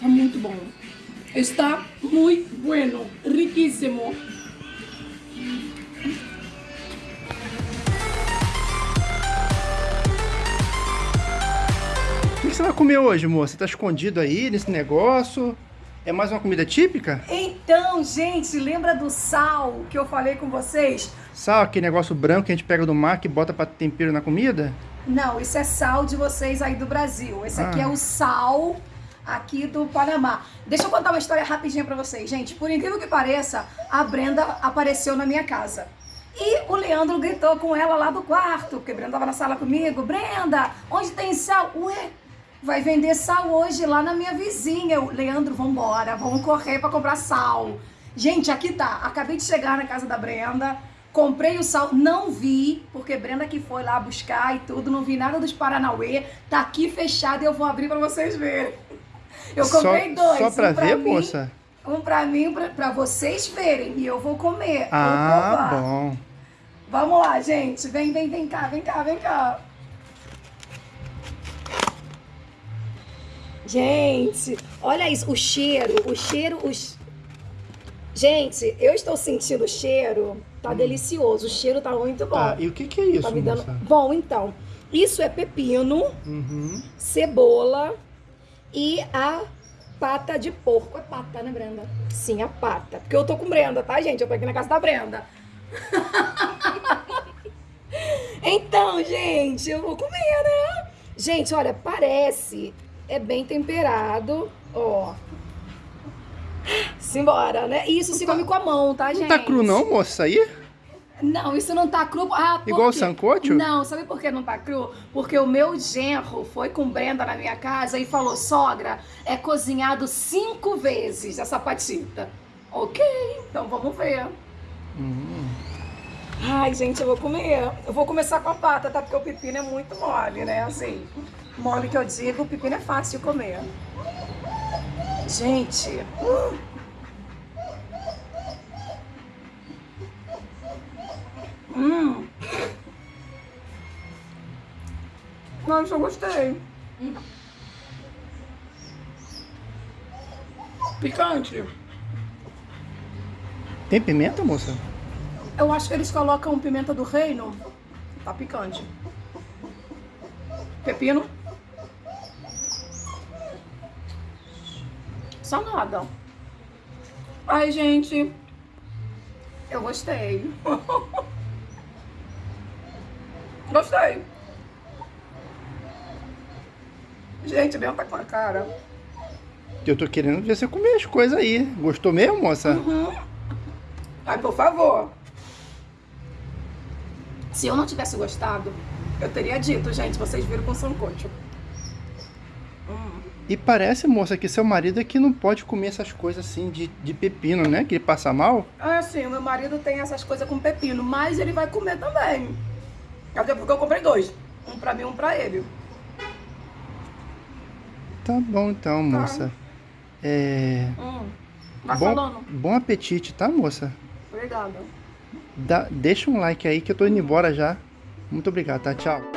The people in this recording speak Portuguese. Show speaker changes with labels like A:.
A: Tá muito bom. Está muito bueno. Riquíssimo.
B: O que você vai comer hoje, moça? Tá escondido aí nesse negócio? É mais uma comida típica?
C: Então, gente, lembra do sal que eu falei com vocês?
B: Sal, aquele negócio branco que a gente pega do mar que bota pra tempero na comida?
C: Não, isso é sal de vocês aí do Brasil. Esse aqui
B: Ah.
C: é o sal aqui do Panamá. Deixa eu contar uma história rapidinha pra vocês, gente. Por incrível que pareça, a Brenda apareceu na minha casa. E o Leandro gritou com ela lá do quarto, porque Brenda tava na sala comigo. Brenda, onde tem sal? Ué, vai vender sal hoje lá na minha vizinha. Eu, Leandro, vambora, vamos correr pra comprar sal. Gente, aqui tá. Acabei de chegar na casa da Brenda. Comprei o sal, não vi, porque Brenda que foi lá buscar e tudo, não vi nada dos Paranauê. Tá aqui fechado e eu vou abrir pra vocês verem. Eu comprei
B: só,
C: dois.
B: Só pra
C: um
B: ver,
C: mim,
B: moça?
C: Um pra mim, pra, pra vocês verem. E eu vou comer. vou
B: Ah,
C: provar.
B: bom.
C: Vamos lá, gente. Vem, vem, vem cá, vem cá, vem cá. Gente, olha isso, o cheiro, o cheiro, os... Gente, eu estou sentindo o cheiro, tá delicioso, o cheiro tá muito bom.
B: Hum. Tá, e o que que é isso,
C: Tá me dando... Bom, então, isso é pepino,
B: Uhum.
C: cebola e a pata de porco. É pata, né, Brenda? Sim, a pata. Porque eu tô com Brenda, tá, gente? Eu tô aqui na casa da Brenda. então, gente, eu vou comer, né? Gente, olha, parece. É bem temperado, ó. Simbora, né? Isso se come com a mão, tá, gente?
B: Não tá cru não, moça, isso aí?
C: Não, isso não tá cru. Ah,
B: Igual o sancocho?
C: Não, sabe por que não tá cru? Porque o meu genro foi com Brenda na minha casa e falou: sogra, é cozinhado cinco vezes essa patita. Ok, então vamos ver.
B: Hum.
C: Ai, gente, eu vou comer. Eu vou começar com a pata, tá? Porque o pepino é muito mole, né? Assim, mole que eu digo, o pepino é fácil de comer. Gente, hum. Nossa, eu gostei. Picante.
B: Tem pimenta, moça?
C: Eu acho que eles colocam pimenta do reino. Tá picante. Pepino. Só nada. Ai, gente. Eu gostei. gostei. Gente, Bel tá com a cara.
B: Eu tô querendo ver você comer as coisas aí. Gostou mesmo, moça?
C: Uhum. Ai, por favor. Se eu não tivesse gostado, eu teria dito, gente, vocês viram com sancocho. Hum.
B: E parece, moça, que seu marido é que não pode comer essas coisas assim de, de pepino, né? Que ele passa mal.
C: É assim, meu marido tem essas coisas com pepino, mas ele vai comer também. Até porque eu comprei dois. Um pra mim e um pra ele.
B: Tá bom então, moça. É.
C: Hum. Vai
B: Bom, bom apetite, tá, moça?
C: Obrigada.
B: Dá- deixa um like aí que eu tô indo embora já. Muito obrigado, tá? Tchau.